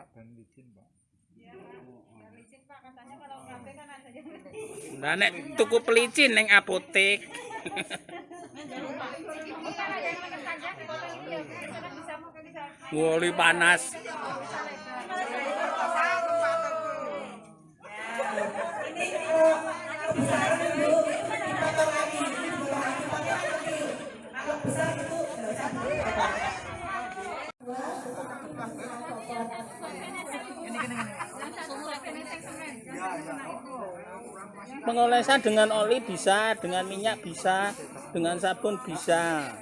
Pak, ban licin, Pak. Lah nek tuku pelicin ning apotek. Woli panas. Pengolesan dengan oli bisa, dengan minyak bisa, dengan sabun bisa.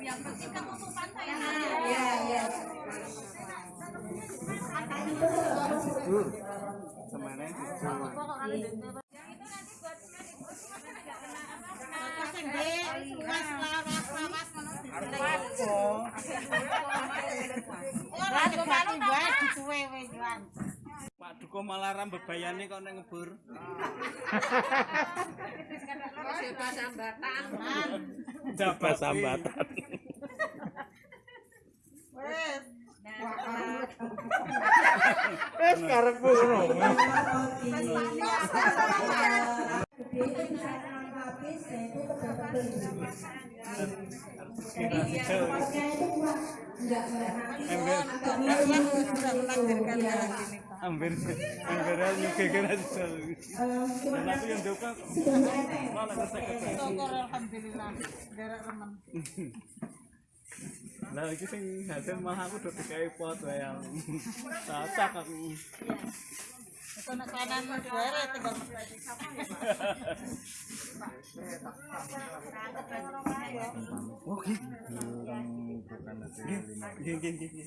Jujur. Duko malah ram bebayane kok ning ngebur. Dapat sambatan. Eh, sekarang ngono. Ambil, ambil nyuke kena sel. Dan aku yang doka, malah kesek Lah iki sing hasil malah aku udah dikai pot yang cocok aku. Oke. Nggih nggih nggih.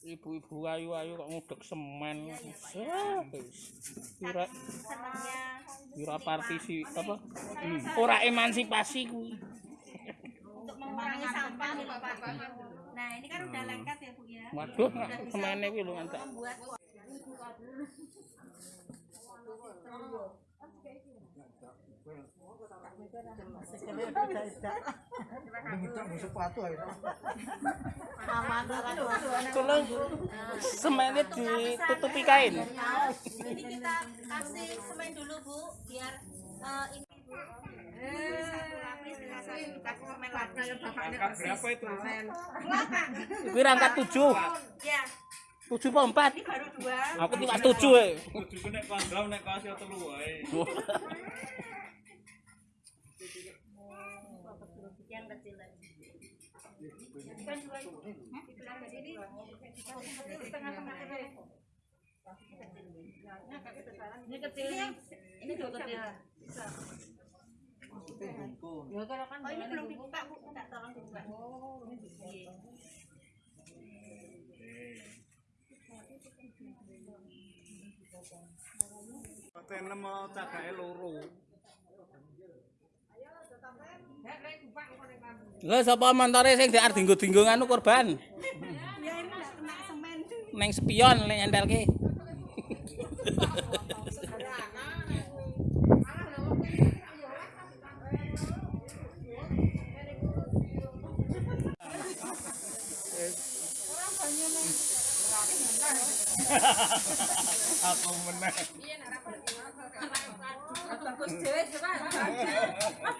Ibu-ibu ayu-ayu kok ngudek semen. Wah, wis. Kira kira partisi apa? Ora emansipasi kuwi. untuk mengurangi sampah Pak. Nah, ini kan udah lengket ya Bu ya. Waduh, semene kuwi lho ngantek. Tolong semene ditutupi kain. ini kita kasih semen dulu Bu biar eh, ini Bu. Berapa itu? Rangkat 7. Ya, 7 apa 4? ini baru dua. Aku tiba 7 e. Kudu nek kondom nek kasih telu wae. Yang kecil lagi. Kan dua Ibu. Di belakang sini di tengah-tengah ini. Ini kecil. Ini dua kecil. Oh ini belum dibuka bu, minta tolong dibuka. Oh ini Paten mau cagake loro. Lah sapa montore sing diar dinggo-dinggo anu korban? Ya ini nggak kena semen. Neng spion lek nyentelke. Aku menang.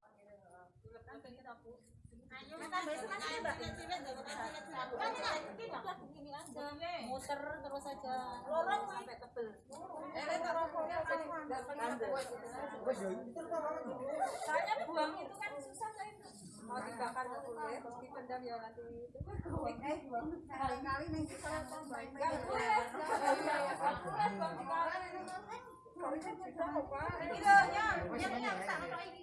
muter terus aja lorong sampai tebel buang itu kan susah mau dibakar ya dipendam ya nanti kali-kali kita Iya, ya, ya, ya, ini.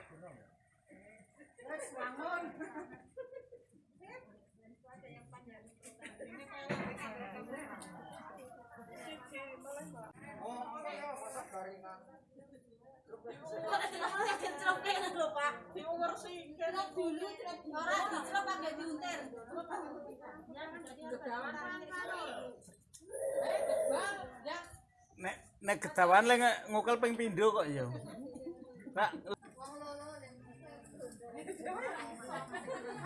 Wes bangun. Oh, masak Nek nek getawan le ngukel ping pindho kok ya. Pak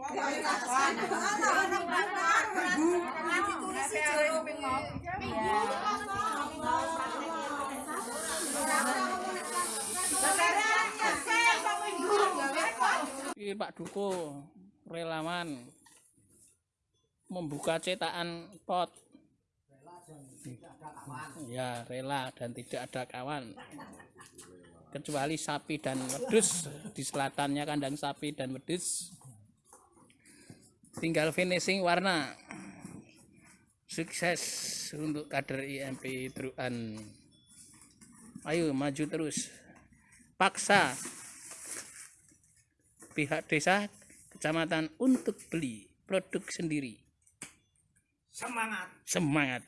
Ini Pak Duko relawan membuka cetakan pot. Ya, rela dan tidak ada kawan. Kecuali sapi dan wedus di selatannya kandang sapi dan wedus. Tinggal finishing warna. Sukses untuk kader IMP Truan. Ayo maju terus. Paksa pihak desa kecamatan untuk beli produk sendiri. semangat. Semangat.